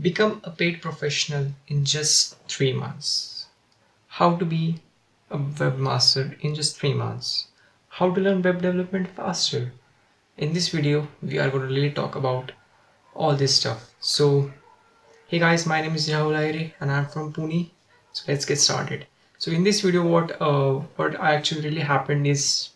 Become a paid professional in just three months. How to be a webmaster in just three months. How to learn web development faster. In this video, we are going to really talk about all this stuff. So, hey guys, my name is Rahul Aire and I'm from Pune. So let's get started. So in this video, what uh, what actually really happened is,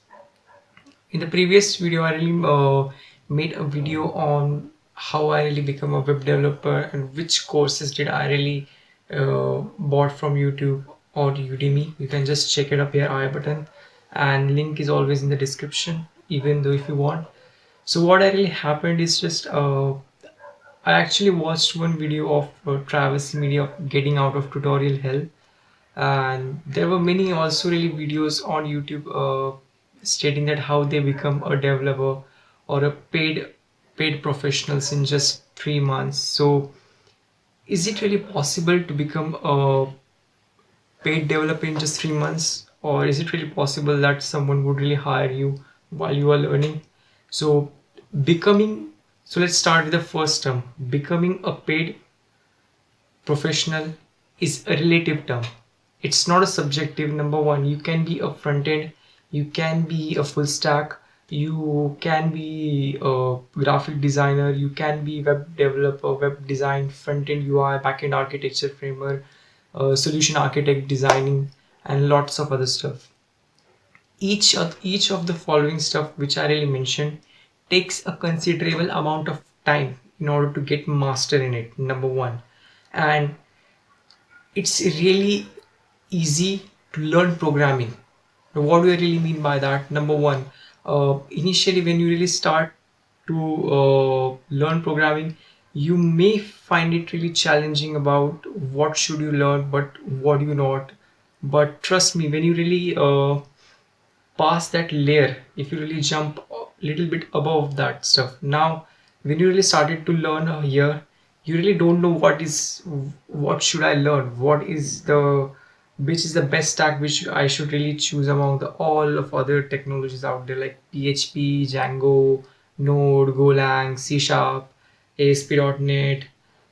in the previous video, I really uh, made a video on how I really become a web developer and which courses did I really uh, bought from YouTube or Udemy. You can just check it up here I button and link is always in the description even though if you want. So what I really happened is just uh, I actually watched one video of uh, Travis Media getting out of tutorial hell and there were many also really videos on YouTube uh, stating that how they become a developer or a paid paid professionals in just three months. So is it really possible to become a paid developer in just three months or is it really possible that someone would really hire you while you are learning? So becoming, so let's start with the first term. Becoming a paid professional is a relative term. It's not a subjective number one. You can be a front end, you can be a full stack, you can be a graphic designer you can be web developer web design front-end ui back-end architecture framework uh, solution architect designing and lots of other stuff. Each of each of the following stuff which i really mentioned takes a considerable amount of time in order to get master in it number one. And it's really easy to learn programming. What do i really mean by that? Number one uh, initially when you really start to uh, learn programming you may find it really challenging about what should you learn but what you not. But trust me when you really uh, pass that layer if you really jump a little bit above that stuff. Now when you really started to learn here you really don't know what is what should i learn? What is the which is the best stack which I should really choose among the all of other technologies out there like PHP, Django, Node, Golang, C Sharp, ASP.NET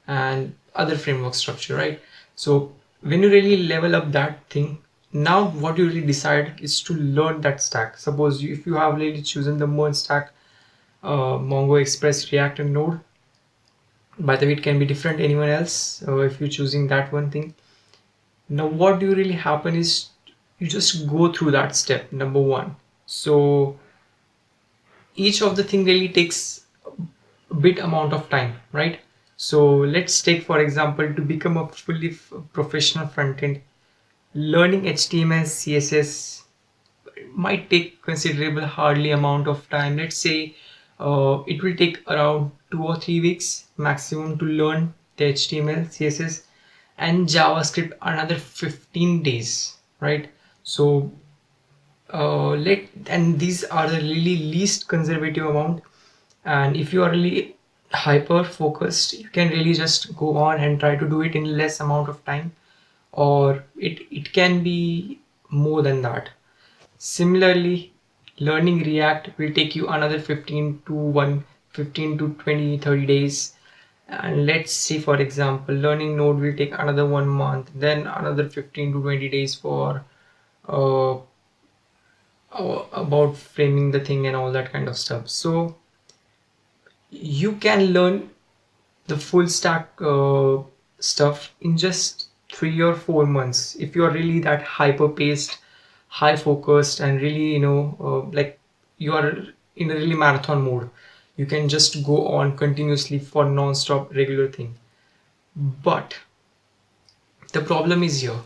and other framework structure, right? So when you really level up that thing, now what you really decide is to learn that stack. Suppose you, if you have really chosen the MERN stack, uh, Mongo, Express, React and Node, by the way, it can be different anyone else uh, if you're choosing that one thing now what do you really happen is you just go through that step number one. So each of the thing really takes a bit amount of time right? So let's take for example to become a fully professional front end learning html css might take considerable hardly amount of time. Let's say uh, it will take around two or three weeks maximum to learn the html css and javascript another 15 days right? So uh, let and these are the really least conservative amount. And if you are really hyper focused you can really just go on and try to do it in less amount of time or it it can be more than that. Similarly learning react will take you another 15 to 1 15 to 20 30 days and let's see for example learning node will take another one month then another 15 to 20 days for uh, uh, about framing the thing and all that kind of stuff. So you can learn the full stack uh, stuff in just three or four months. If you're really that hyper paced high focused and really you know uh, like you are in a really marathon mode you can just go on continuously for non-stop regular thing. But the problem is here.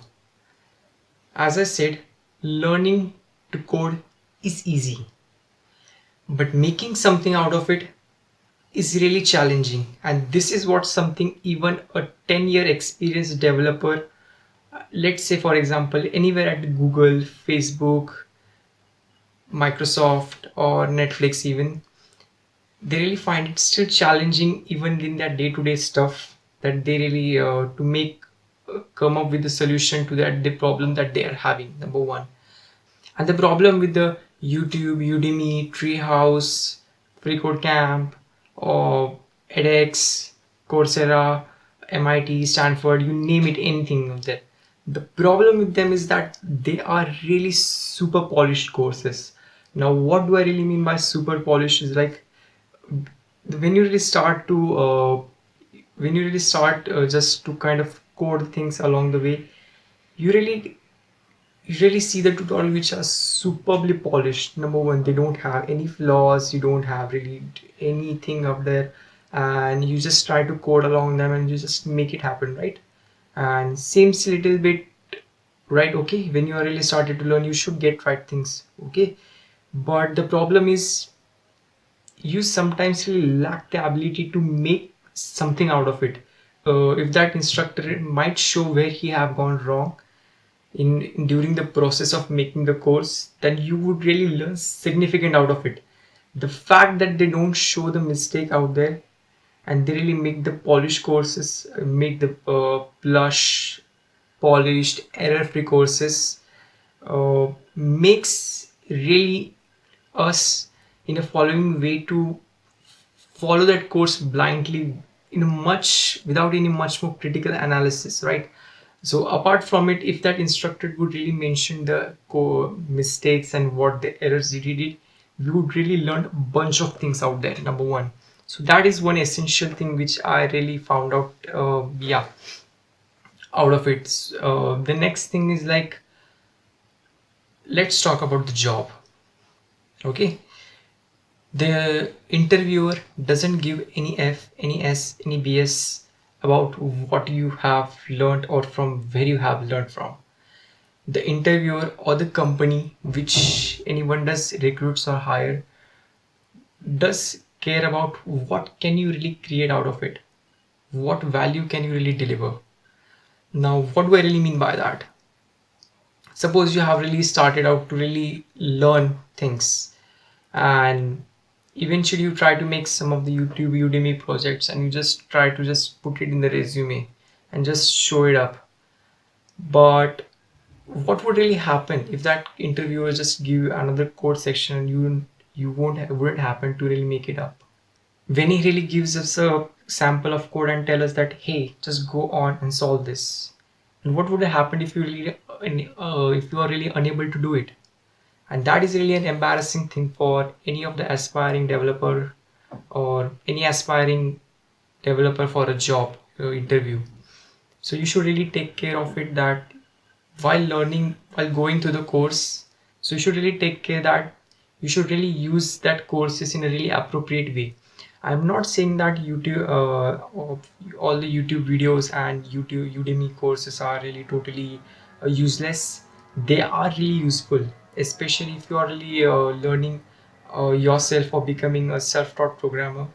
As I said learning to code is easy. But making something out of it is really challenging. And this is what something even a 10 year experienced developer let's say for example anywhere at Google Facebook Microsoft or Netflix even they really find it still challenging even in their day-to-day stuff that they really uh, to make uh, come up with a solution to that the problem that they are having number one and the problem with the youtube udemy treehouse freecodecamp or edx coursera MIT, Stanford, you name it, anything of that. The problem with them is that they are really super polished courses. Now, what do I really mean by super polished is like when you really start to uh, when you really start uh, just to kind of code things along the way, you really you really see the tutorial which are superbly polished. Number one they don't have any flaws you don't have really anything up there and you just try to code along them and you just make it happen right? And seems a little bit right okay when you are really started to learn you should get right things okay? But the problem is you sometimes lack the ability to make something out of it. Uh, if that instructor might show where he have gone wrong in during the process of making the course then you would really learn significant out of it. The fact that they don't show the mistake out there and they really make the polished courses make the uh, plush polished error free courses uh, makes really us in a following way to follow that course blindly in a much without any much more critical analysis right? So apart from it if that instructor would really mention the mistakes and what the errors he did we would really learn a bunch of things out there number one. So that is one essential thing which i really found out uh, yeah out of it. Uh, the next thing is like let's talk about the job okay the interviewer doesn't give any f any s any bs about what you have learned or from where you have learned from. The interviewer or the company which anyone does recruits or hire does care about what can you really create out of it. What value can you really deliver. Now what do i really mean by that? Suppose you have really started out to really learn things and eventually you try to make some of the youtube udemy projects and you just try to just put it in the resume and just show it up. But what would really happen if that interviewer just give you another code section and you you won't wouldn't happen to really make it up? When he really gives us a sample of code and tell us that hey just go on and solve this. And what would have happened if you really uh, if you are really unable to do it and that is really an embarrassing thing for any of the aspiring developer or any aspiring developer for a job uh, interview. So you should really take care of it that while learning while going through the course so you should really take care that you should really use that courses in a really appropriate way. I'm not saying that youtube uh, all the youtube videos and youtube udemy courses are really totally uh, useless. They are really useful especially if you are really uh, learning uh, yourself or becoming a self-taught programmer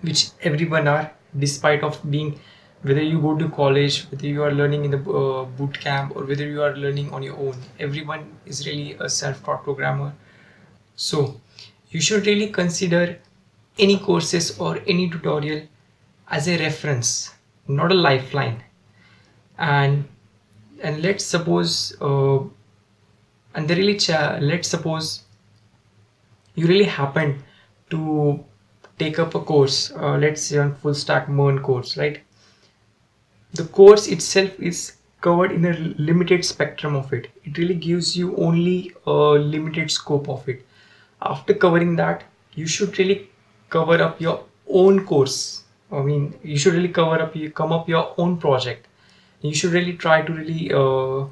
which everyone are despite of being whether you go to college whether you are learning in the uh, boot camp or whether you are learning on your own everyone is really a self-taught programmer. So you should really consider any courses or any tutorial as a reference not a lifeline. And and let's suppose uh, and they really let's suppose you really happen to take up a course uh, let's say on full stack MERN course right? The course itself is covered in a limited spectrum of it. It really gives you only a limited scope of it. After covering that you should really cover up your own course. I mean you should really cover up you come up your own project. You should really try to really uh,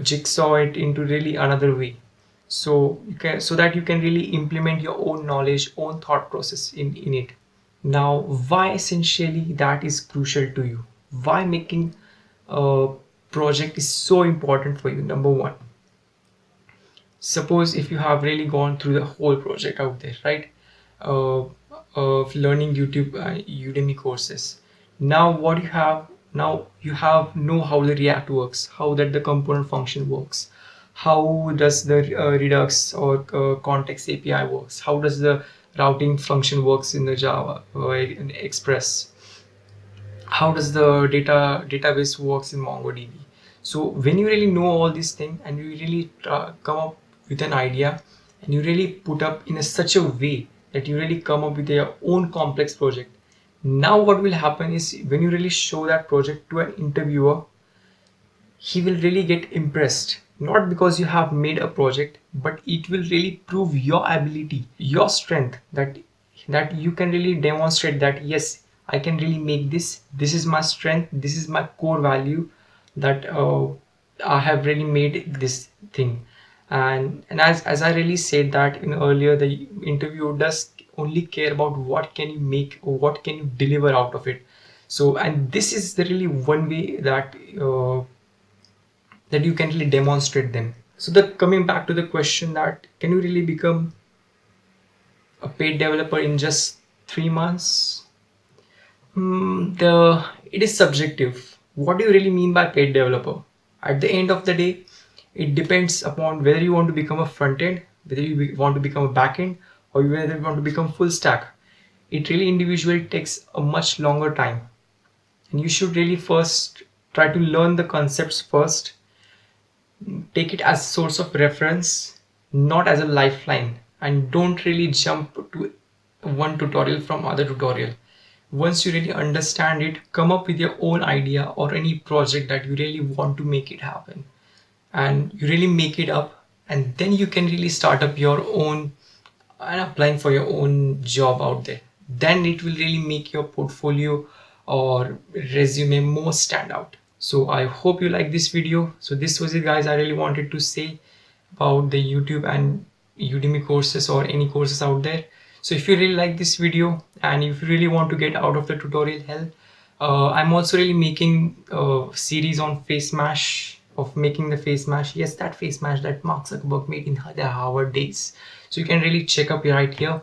jigsaw it into really another way. So you can so that you can really implement your own knowledge own thought process in in it. Now why essentially that is crucial to you? Why making a project is so important for you number one? Suppose if you have really gone through the whole project out there right? Uh, of learning youtube uh, udemy courses. Now what you have now you have know how the react works how that the component function works how does the uh, redux or uh, context api works how does the routing function works in the java or in express how does the data database works in mongodb. So when you really know all these things and you really uh, come up with an idea and you really put up in a, such a way that you really come up with your own complex project now what will happen is when you really show that project to an interviewer he will really get impressed. Not because you have made a project but it will really prove your ability your strength that that you can really demonstrate that yes i can really make this. This is my strength. This is my core value that uh, i have really made this thing. And and as, as i really said that in earlier the interview does only care about what can you make what can you deliver out of it. So and this is really one way that uh, that you can really demonstrate them. So the coming back to the question that can you really become a paid developer in just three months? Mm, the it is subjective. What do you really mean by paid developer? At the end of the day it depends upon whether you want to become a front end whether you want to become a back end or you want to become full stack it really individually takes a much longer time. And you should really first try to learn the concepts first. Take it as source of reference not as a lifeline. And don't really jump to one tutorial from other tutorial. Once you really understand it come up with your own idea or any project that you really want to make it happen. And you really make it up and then you can really start up your own and applying for your own job out there. Then it will really make your portfolio or resume more stand out. So i hope you like this video. So this was it guys. I really wanted to say about the youtube and udemy courses or any courses out there. So if you really like this video and if you really want to get out of the tutorial hell uh, i'm also really making a series on face mash of making the face mash yes that face mash that mark zuckerberg made in the harvard days. So you can really check up right here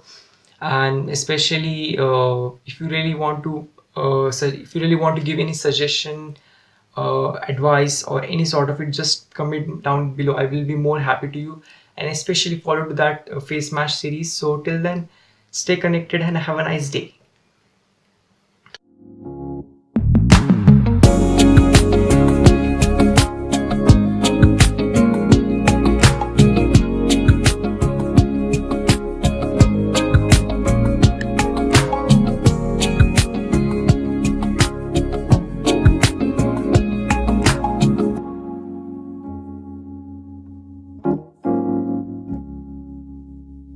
and especially uh, if you really want to uh, if you really want to give any suggestion uh, advice or any sort of it just comment down below. I will be more happy to you. And especially follow to that uh, face mash series. So till then stay connected and have a nice day